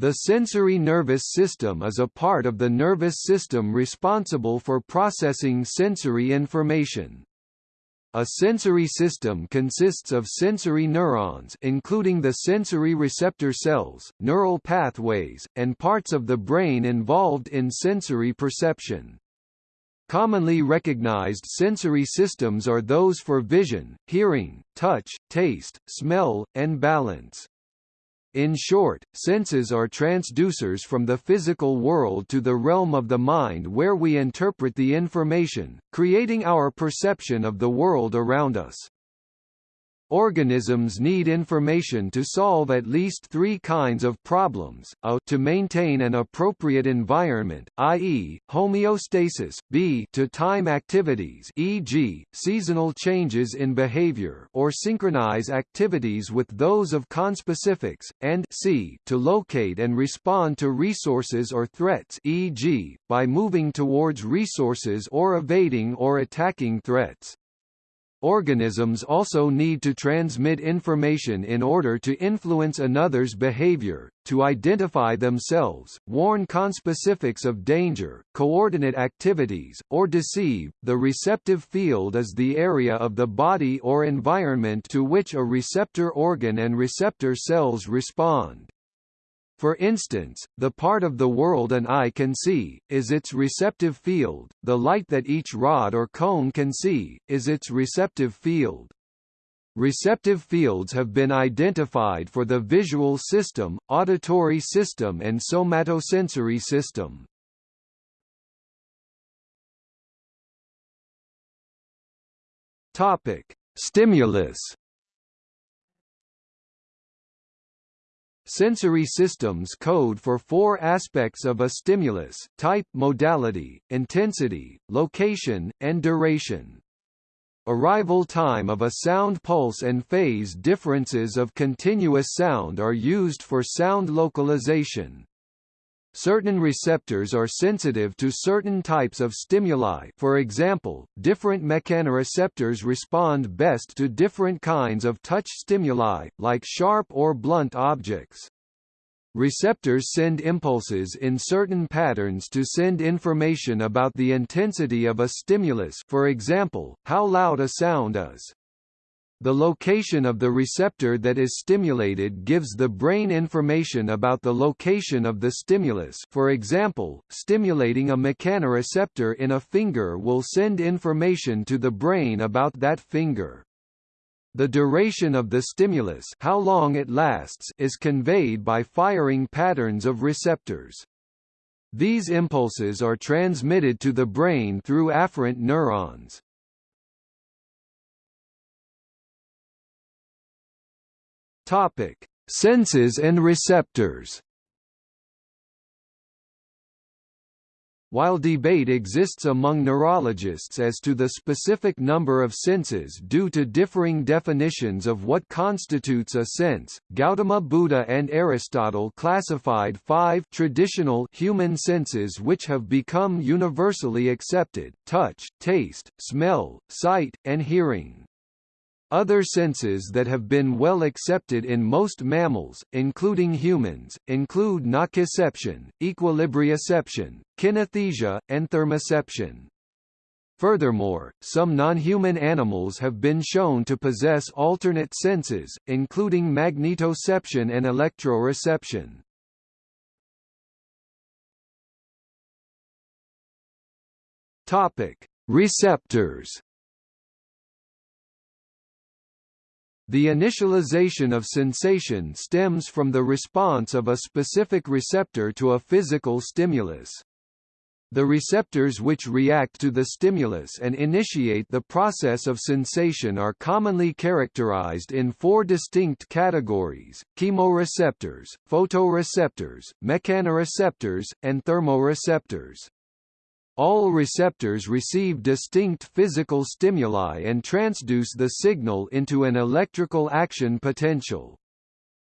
The sensory nervous system is a part of the nervous system responsible for processing sensory information. A sensory system consists of sensory neurons including the sensory receptor cells, neural pathways, and parts of the brain involved in sensory perception. Commonly recognized sensory systems are those for vision, hearing, touch, taste, smell, and balance. In short, senses are transducers from the physical world to the realm of the mind where we interpret the information, creating our perception of the world around us. Organisms need information to solve at least three kinds of problems, a to maintain an appropriate environment, i.e., homeostasis, b to time activities e.g., seasonal changes in behavior or synchronize activities with those of conspecifics, and c to locate and respond to resources or threats e.g., by moving towards resources or evading or attacking threats. Organisms also need to transmit information in order to influence another's behavior, to identify themselves, warn conspecifics of danger, coordinate activities, or deceive. The receptive field is the area of the body or environment to which a receptor organ and receptor cells respond. For instance, the part of the world an eye can see, is its receptive field, the light that each rod or cone can see, is its receptive field. Receptive fields have been identified for the visual system, auditory system and somatosensory system. Topic: Stimulus Sensory systems code for four aspects of a stimulus, type modality, intensity, location, and duration. Arrival time of a sound pulse and phase differences of continuous sound are used for sound localization. Certain receptors are sensitive to certain types of stimuli for example, different mechanoreceptors respond best to different kinds of touch stimuli, like sharp or blunt objects. Receptors send impulses in certain patterns to send information about the intensity of a stimulus for example, how loud a sound is. The location of the receptor that is stimulated gives the brain information about the location of the stimulus for example, stimulating a mechanoreceptor in a finger will send information to the brain about that finger. The duration of the stimulus how long it lasts is conveyed by firing patterns of receptors. These impulses are transmitted to the brain through afferent neurons. Topic: Senses and receptors. While debate exists among neurologists as to the specific number of senses due to differing definitions of what constitutes a sense, Gautama Buddha and Aristotle classified five traditional human senses which have become universally accepted, touch, taste, smell, sight, and hearing. Other senses that have been well accepted in most mammals, including humans, include nociception, equilibrioception, kinesthesia, and thermoception. Furthermore, some non-human animals have been shown to possess alternate senses, including magnetoception and electroreception. Topic: Receptors The initialization of sensation stems from the response of a specific receptor to a physical stimulus. The receptors which react to the stimulus and initiate the process of sensation are commonly characterized in four distinct categories, chemoreceptors, photoreceptors, mechanoreceptors, and thermoreceptors. All receptors receive distinct physical stimuli and transduce the signal into an electrical action potential.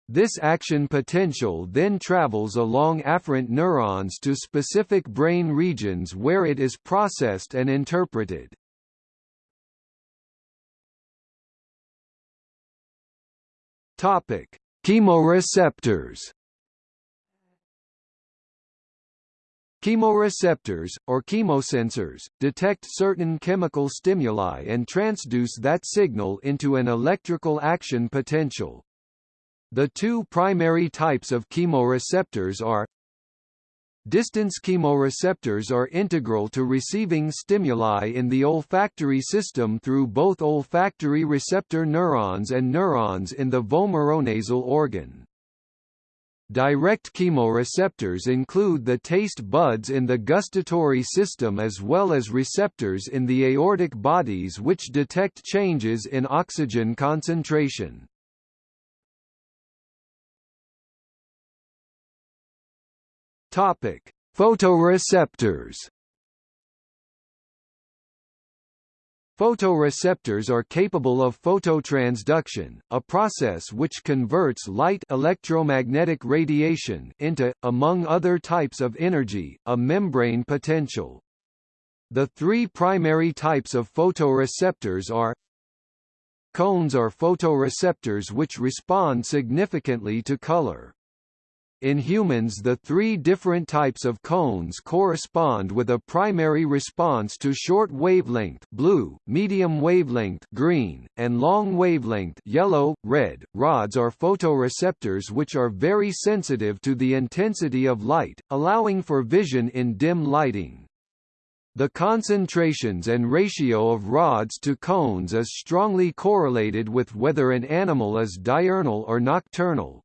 This action potential then travels along afferent neurons to specific brain regions where it is processed and interpreted. Topic: Chemoreceptors Chemoreceptors, or chemosensors, detect certain chemical stimuli and transduce that signal into an electrical action potential. The two primary types of chemoreceptors are Distance chemoreceptors are integral to receiving stimuli in the olfactory system through both olfactory receptor neurons and neurons in the vomeronasal organ. Direct chemoreceptors include the taste buds in the gustatory system as well as receptors in the aortic bodies which detect changes in oxygen concentration. Topic: Photoreceptors Photoreceptors are capable of phototransduction, a process which converts light electromagnetic radiation into, among other types of energy, a membrane potential. The three primary types of photoreceptors are Cones are photoreceptors which respond significantly to color. In humans the three different types of cones correspond with a primary response to short wavelength blue, medium wavelength green, and long wavelength yellow, red. Rods are photoreceptors which are very sensitive to the intensity of light, allowing for vision in dim lighting. The concentrations and ratio of rods to cones is strongly correlated with whether an animal is diurnal or nocturnal.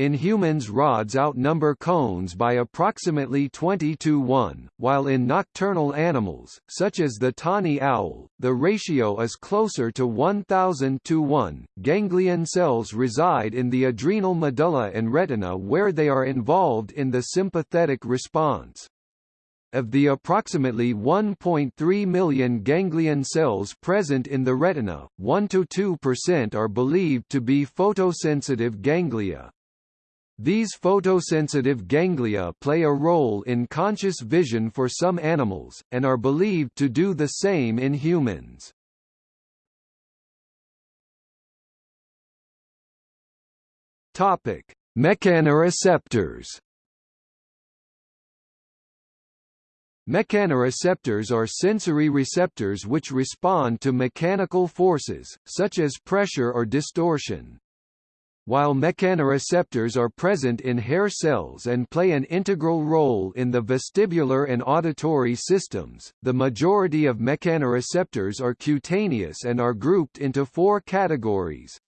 In humans rods outnumber cones by approximately 20 to 1, while in nocturnal animals, such as the tawny owl, the ratio is closer to 1000 to 1. Ganglion cells reside in the adrenal medulla and retina where they are involved in the sympathetic response. Of the approximately 1.3 million ganglion cells present in the retina, 1–2% are believed to be photosensitive ganglia. These photosensitive ganglia play a role in conscious vision for some animals, and are believed to do the same in humans. Topic: Mechanoreceptors. Mechanoreceptors are sensory receptors which respond to mechanical forces, such as pressure or distortion. While mechanoreceptors are present in hair cells and play an integral role in the vestibular and auditory systems, the majority of mechanoreceptors are cutaneous and are grouped into four categories.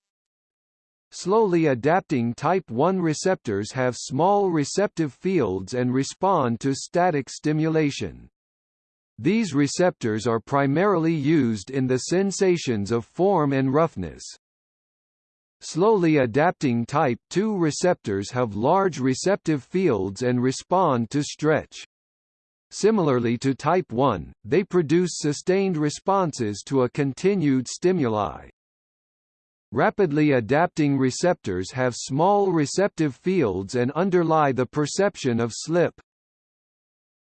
Slowly adapting type 1 receptors have small receptive fields and respond to static stimulation. These receptors are primarily used in the sensations of form and roughness. Slowly adapting type II receptors have large receptive fields and respond to stretch. Similarly to type 1, they produce sustained responses to a continued stimuli. Rapidly adapting receptors have small receptive fields and underlie the perception of slip.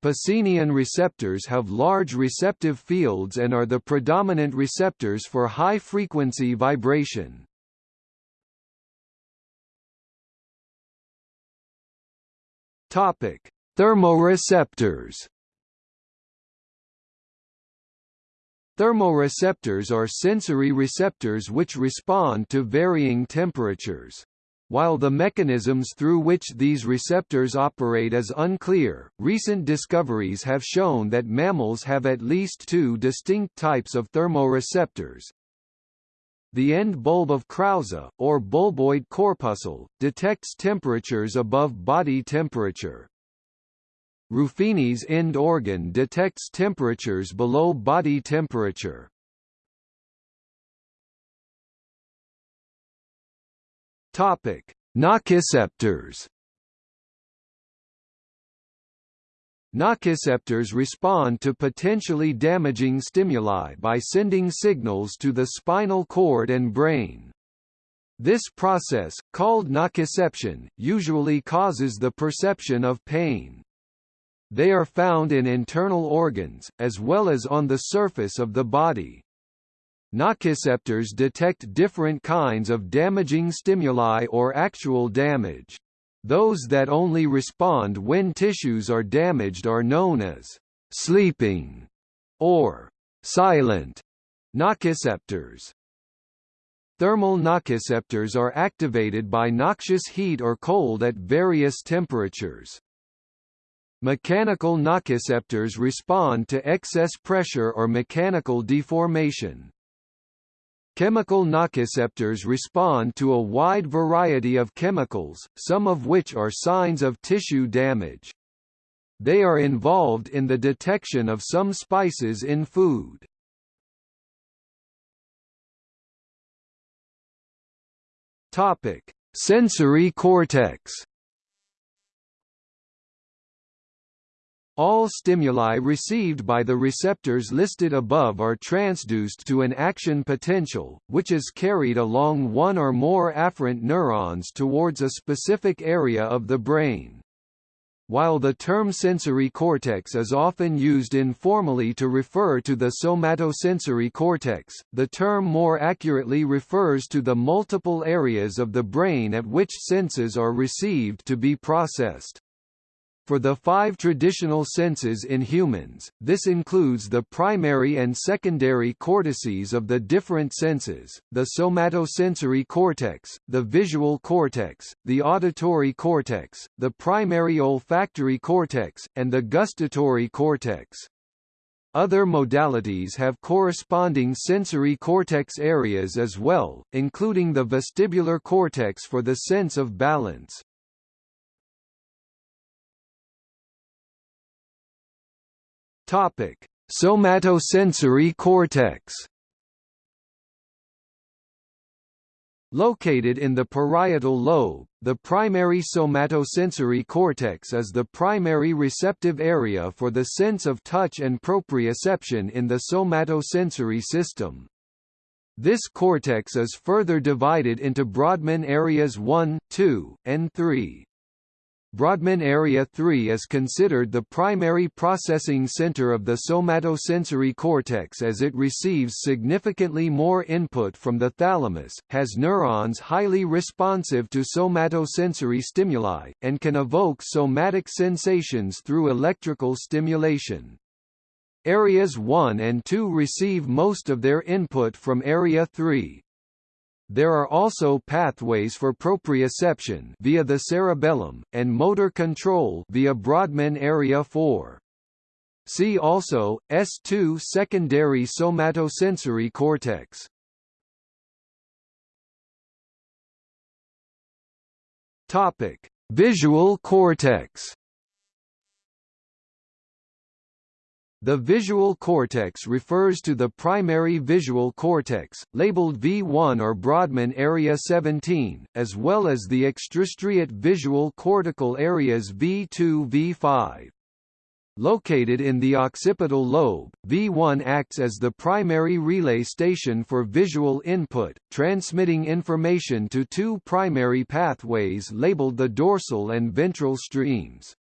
Pacinian receptors have large receptive fields and are the predominant receptors for high-frequency vibration. Topic: Thermoreceptors. Thermoreceptors are sensory receptors which respond to varying temperatures. While the mechanisms through which these receptors operate is unclear, recent discoveries have shown that mammals have at least two distinct types of thermoreceptors, the end bulb of Krause, or bulboid corpuscle, detects temperatures above body temperature. Ruffini's end organ detects temperatures below body temperature. Topic: Nociceptors Nociceptors respond to potentially damaging stimuli by sending signals to the spinal cord and brain. This process, called nociception, usually causes the perception of pain. They are found in internal organs, as well as on the surface of the body. Nociceptors detect different kinds of damaging stimuli or actual damage. Those that only respond when tissues are damaged are known as sleeping or silent nociceptors. Thermal nociceptors are activated by noxious heat or cold at various temperatures. Mechanical nociceptors respond to excess pressure or mechanical deformation. Chemical nociceptors respond to a wide variety of chemicals, some of which are signs of tissue damage. They are involved in the detection of some spices in food. Topic: Sensory cortex. All stimuli received by the receptors listed above are transduced to an action potential, which is carried along one or more afferent neurons towards a specific area of the brain. While the term sensory cortex is often used informally to refer to the somatosensory cortex, the term more accurately refers to the multiple areas of the brain at which senses are received to be processed. For the five traditional senses in humans, this includes the primary and secondary cortices of the different senses, the somatosensory cortex, the visual cortex, the auditory cortex, the primary olfactory cortex, and the gustatory cortex. Other modalities have corresponding sensory cortex areas as well, including the vestibular cortex for the sense of balance. Topic: Somatosensory cortex. Located in the parietal lobe, the primary somatosensory cortex is the primary receptive area for the sense of touch and proprioception in the somatosensory system. This cortex is further divided into Brodmann areas 1, 2, and 3. Brodmann Area 3 is considered the primary processing center of the somatosensory cortex as it receives significantly more input from the thalamus, has neurons highly responsive to somatosensory stimuli, and can evoke somatic sensations through electrical stimulation. Areas 1 and 2 receive most of their input from Area 3, there are also pathways for proprioception via the cerebellum, and motor control via Brodmann area 4. See also, S2 secondary somatosensory cortex. Topic: Visual cortex. The visual cortex refers to the primary visual cortex, labeled V1 or Brodmann area 17, as well as the extrastriate visual cortical areas V2 V5. Located in the occipital lobe, V1 acts as the primary relay station for visual input, transmitting information to two primary pathways labeled the dorsal and ventral streams.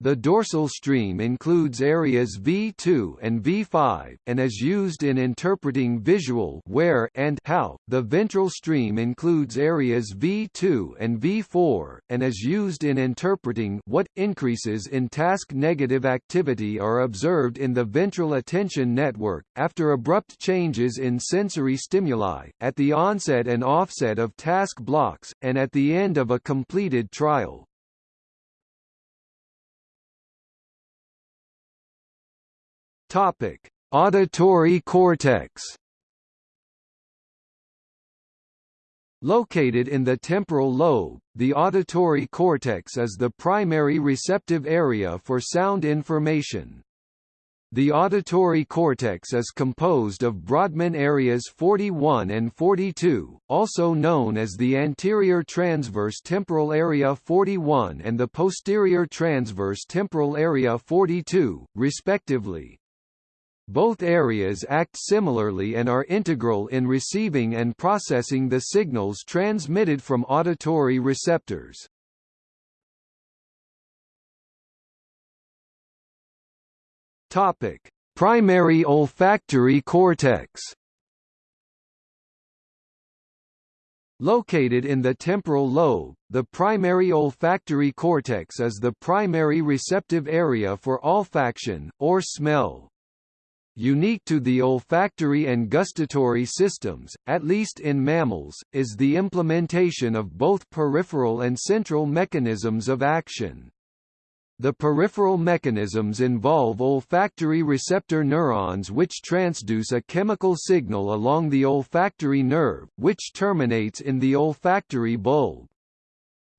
The dorsal stream includes areas V2 and V5, and is used in interpreting visual where and how. The ventral stream includes areas V2 and V4, and is used in interpreting what increases in task-negative activity are observed in the ventral attention network, after abrupt changes in sensory stimuli, at the onset and offset of task blocks, and at the end of a completed trial. Topic: Auditory cortex. Located in the temporal lobe, the auditory cortex is the primary receptive area for sound information. The auditory cortex is composed of Brodmann areas 41 and 42, also known as the anterior transverse temporal area 41 and the posterior transverse temporal area 42, respectively. Both areas act similarly and are integral in receiving and processing the signals transmitted from auditory receptors. Topic: Primary olfactory cortex. Located in the temporal lobe, the primary olfactory cortex is the primary receptive area for olfaction, or smell. Unique to the olfactory and gustatory systems, at least in mammals, is the implementation of both peripheral and central mechanisms of action. The peripheral mechanisms involve olfactory receptor neurons which transduce a chemical signal along the olfactory nerve, which terminates in the olfactory bulb.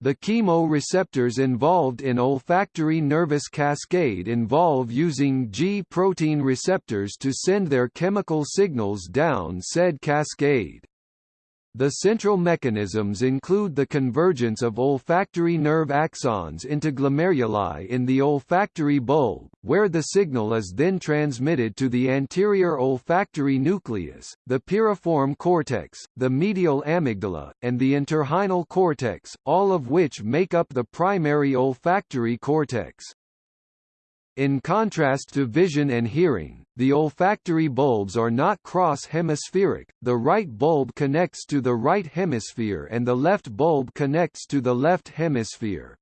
The chemoreceptors involved in olfactory nervous cascade involve using G-protein receptors to send their chemical signals down said cascade. The central mechanisms include the convergence of olfactory nerve axons into glomeruli in the olfactory bulb, where the signal is then transmitted to the anterior olfactory nucleus, the piriform cortex, the medial amygdala, and the entorhinal cortex, all of which make up the primary olfactory cortex. In contrast to vision and hearing, the olfactory bulbs are not cross-hemispheric, the right bulb connects to the right hemisphere and the left bulb connects to the left hemisphere.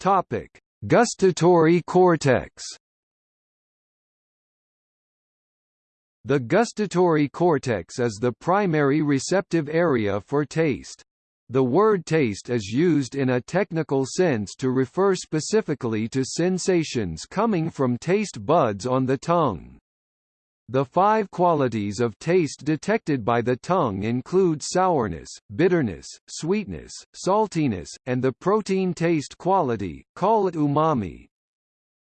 Topic: Gustatory cortex. The gustatory cortex is the primary receptive area for taste. The word taste is used in a technical sense to refer specifically to sensations coming from taste buds on the tongue. The five qualities of taste detected by the tongue include sourness, bitterness, sweetness, saltiness, and the protein taste quality, call it umami.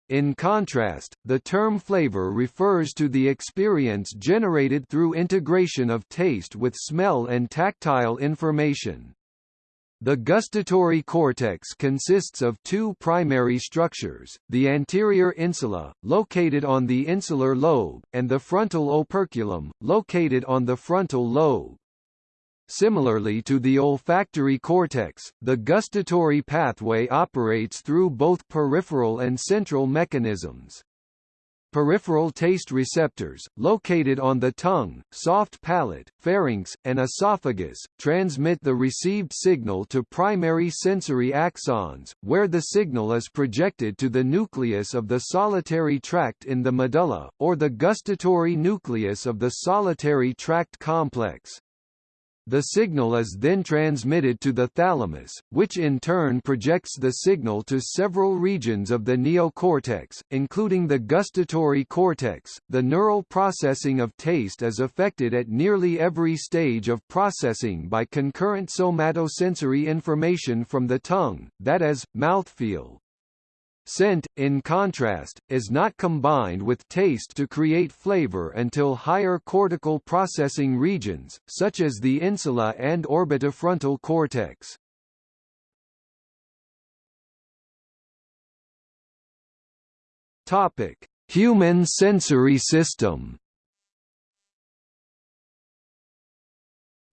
In contrast, the term flavor refers to the experience generated through integration of taste with smell and tactile information. The gustatory cortex consists of two primary structures, the anterior insula, located on the insular lobe, and the frontal operculum, located on the frontal lobe. Similarly to the olfactory cortex, the gustatory pathway operates through both peripheral and central mechanisms. Peripheral taste receptors, located on the tongue, soft palate, pharynx, and esophagus, transmit the received signal to primary sensory axons, where the signal is projected to the nucleus of the solitary tract in the medulla, or the gustatory nucleus of the solitary tract complex. The signal is then transmitted to the thalamus, which in turn projects the signal to several regions of the neocortex, including the gustatory cortex. The neural processing of taste is affected at nearly every stage of processing by concurrent somatosensory information from the tongue, that is, mouthfeel. Scent, in contrast, is not combined with taste to create flavor until higher cortical processing regions, such as the insula and orbitofrontal cortex. Topic: Human sensory system.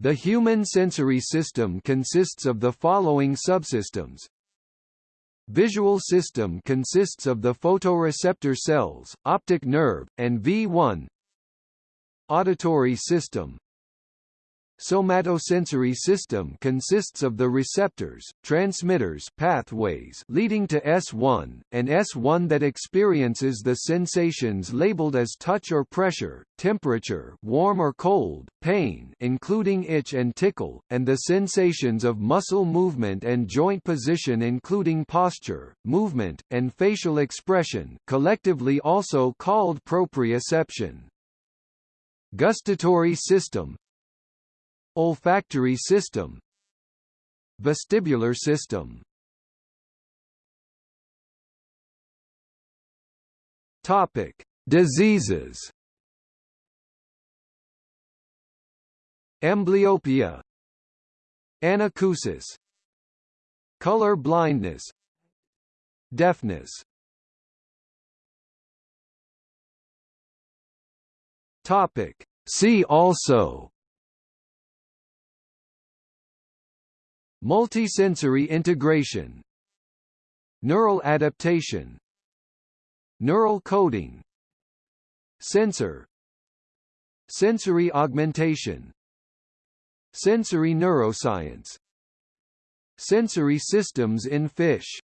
The human sensory system consists of the following subsystems Visual system consists of the photoreceptor cells, optic nerve, and V1 Auditory system Somatosensory system consists of the receptors, transmitters pathways leading to S1, and S1 that experiences the sensations labeled as touch or pressure, temperature warm or cold, pain including itch and tickle, and the sensations of muscle movement and joint position including posture, movement, and facial expression collectively also called proprioception. Gustatory system Olfactory system Vestibular system. Topic: Diseases. Amblyopia, Anacusis, color blindness, deafness. Topic: See also Multisensory integration Neural adaptation Neural coding Sensor Sensory augmentation Sensory neuroscience Sensory systems in fish